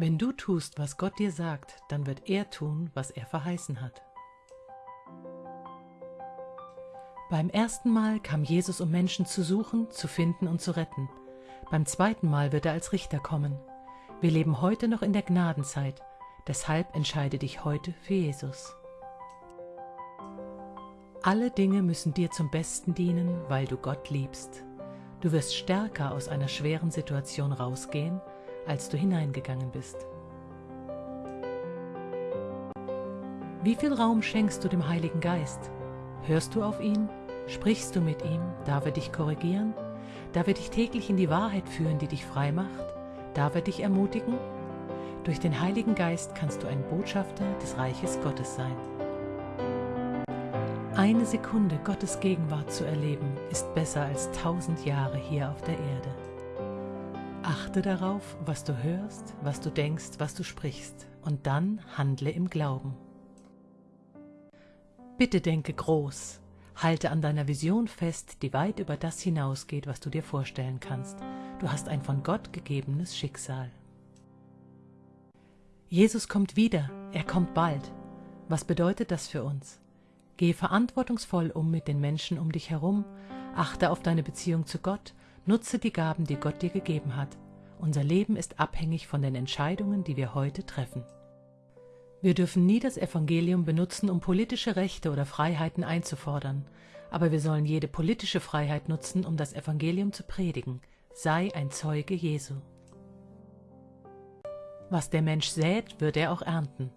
Wenn du tust, was Gott dir sagt, dann wird er tun, was er verheißen hat. Beim ersten Mal kam Jesus, um Menschen zu suchen, zu finden und zu retten. Beim zweiten Mal wird er als Richter kommen. Wir leben heute noch in der Gnadenzeit, deshalb entscheide dich heute für Jesus. Alle Dinge müssen dir zum Besten dienen, weil du Gott liebst. Du wirst stärker aus einer schweren Situation rausgehen, als du hineingegangen bist. Wie viel Raum schenkst du dem Heiligen Geist? Hörst du auf ihn? Sprichst du mit ihm? Darf er dich korrigieren? Darf er dich täglich in die Wahrheit führen, die dich frei macht? Darf er dich ermutigen? Durch den Heiligen Geist kannst du ein Botschafter des Reiches Gottes sein. Eine Sekunde Gottes Gegenwart zu erleben, ist besser als tausend Jahre hier auf der Erde. Achte darauf, was du hörst, was du denkst, was du sprichst, und dann handle im Glauben. Bitte denke groß, halte an deiner Vision fest, die weit über das hinausgeht, was du dir vorstellen kannst. Du hast ein von Gott gegebenes Schicksal. Jesus kommt wieder, er kommt bald. Was bedeutet das für uns? Gehe verantwortungsvoll um mit den Menschen um dich herum, achte auf deine Beziehung zu Gott, nutze die Gaben, die Gott dir gegeben hat. Unser Leben ist abhängig von den Entscheidungen, die wir heute treffen. Wir dürfen nie das Evangelium benutzen, um politische Rechte oder Freiheiten einzufordern, aber wir sollen jede politische Freiheit nutzen, um das Evangelium zu predigen. Sei ein Zeuge Jesu. Was der Mensch sät, wird er auch ernten.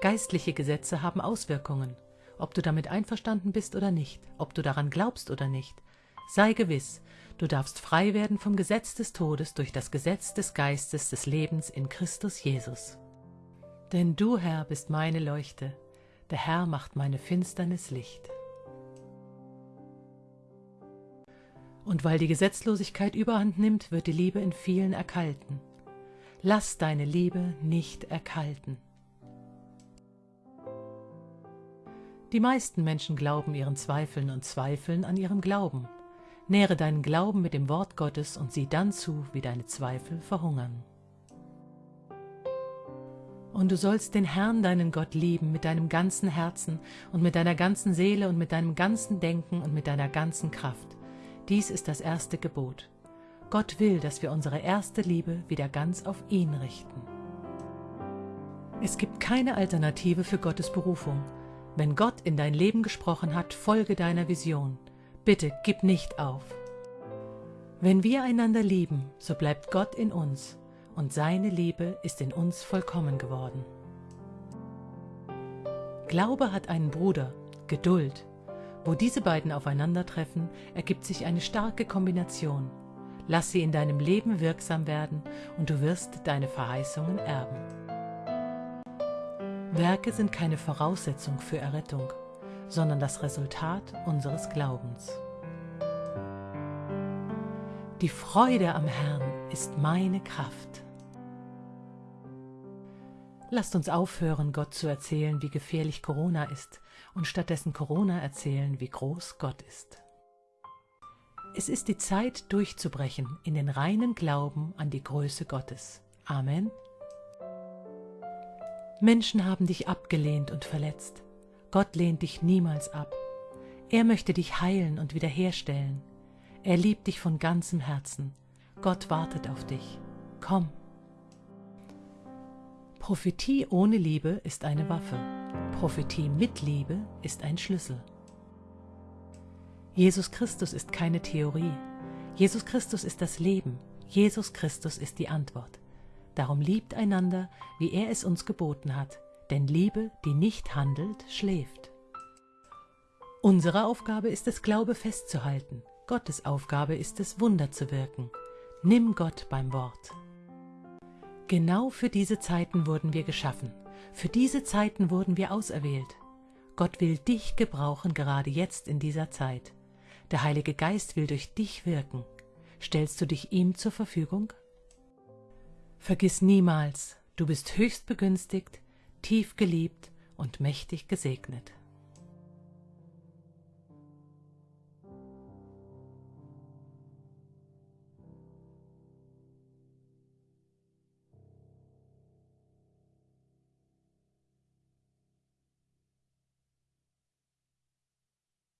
Geistliche Gesetze haben Auswirkungen ob du damit einverstanden bist oder nicht, ob du daran glaubst oder nicht. Sei gewiss, du darfst frei werden vom Gesetz des Todes durch das Gesetz des Geistes des Lebens in Christus Jesus. Denn du, Herr, bist meine Leuchte, der Herr macht meine Finsternis Licht. Und weil die Gesetzlosigkeit überhand nimmt, wird die Liebe in vielen erkalten. Lass deine Liebe nicht erkalten. Die meisten Menschen glauben ihren Zweifeln und zweifeln an ihrem Glauben. Nähre deinen Glauben mit dem Wort Gottes und sieh dann zu, wie deine Zweifel verhungern. Und du sollst den Herrn, deinen Gott, lieben mit deinem ganzen Herzen und mit deiner ganzen Seele und mit deinem ganzen Denken und mit deiner ganzen Kraft. Dies ist das erste Gebot. Gott will, dass wir unsere erste Liebe wieder ganz auf ihn richten. Es gibt keine Alternative für Gottes Berufung. Wenn Gott in dein Leben gesprochen hat, folge deiner Vision. Bitte gib nicht auf. Wenn wir einander lieben, so bleibt Gott in uns und seine Liebe ist in uns vollkommen geworden. Glaube hat einen Bruder, Geduld. Wo diese beiden aufeinandertreffen, ergibt sich eine starke Kombination. Lass sie in deinem Leben wirksam werden und du wirst deine Verheißungen erben. Werke sind keine Voraussetzung für Errettung, sondern das Resultat unseres Glaubens. Die Freude am Herrn ist meine Kraft. Lasst uns aufhören, Gott zu erzählen, wie gefährlich Corona ist, und stattdessen Corona erzählen, wie groß Gott ist. Es ist die Zeit, durchzubrechen in den reinen Glauben an die Größe Gottes. Amen. Menschen haben dich abgelehnt und verletzt. Gott lehnt dich niemals ab. Er möchte dich heilen und wiederherstellen. Er liebt dich von ganzem Herzen. Gott wartet auf dich. Komm. Prophetie ohne Liebe ist eine Waffe. Prophetie mit Liebe ist ein Schlüssel. Jesus Christus ist keine Theorie. Jesus Christus ist das Leben. Jesus Christus ist die Antwort. Darum liebt einander, wie er es uns geboten hat, denn Liebe, die nicht handelt, schläft. Unsere Aufgabe ist es, Glaube festzuhalten. Gottes Aufgabe ist es, Wunder zu wirken. Nimm Gott beim Wort. Genau für diese Zeiten wurden wir geschaffen. Für diese Zeiten wurden wir auserwählt. Gott will dich gebrauchen, gerade jetzt in dieser Zeit. Der Heilige Geist will durch dich wirken. Stellst du dich ihm zur Verfügung? Vergiss niemals, du bist höchst begünstigt, tief geliebt und mächtig gesegnet.